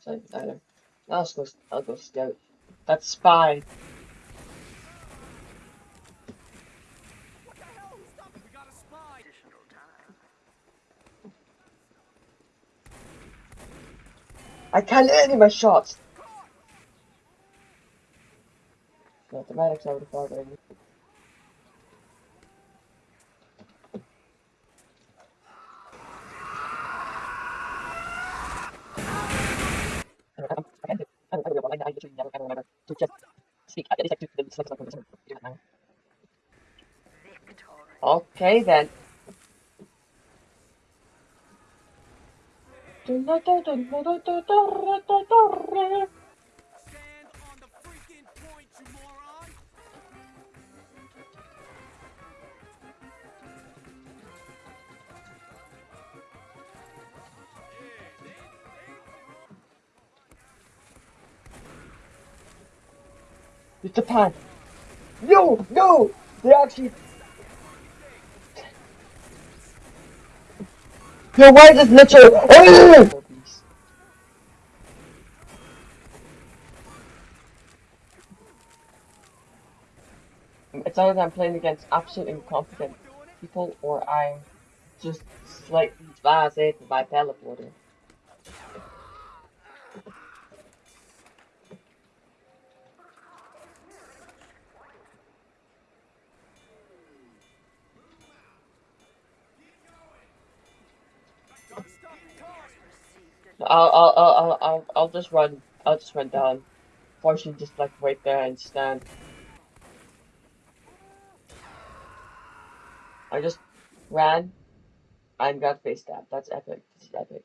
Same either. I'll go. I'll go scout. That's spy. I can't hit any of my shots. No, the medics I would have thought maybe. Okay then. It's a pan. No, no! They actually. Yo, why is this Mitchell? Oh! It's either I'm playing against absolutely incompetent people or I'm just slightly ah, blasé with my teleporter. I'll, I'll, I'll, I'll, I'll just run, I'll just run down. Fortune just like wait there and stand. I just ran and got face tapped. That's epic. This is epic.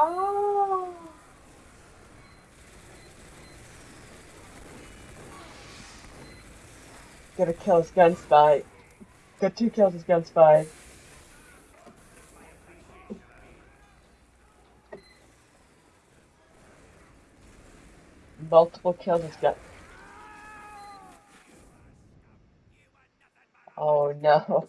Oh. Get a kill as gun spy. Got two kills as gun spy. Multiple kills as gun. Oh no.